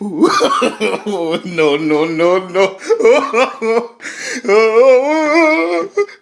no, no, no, no.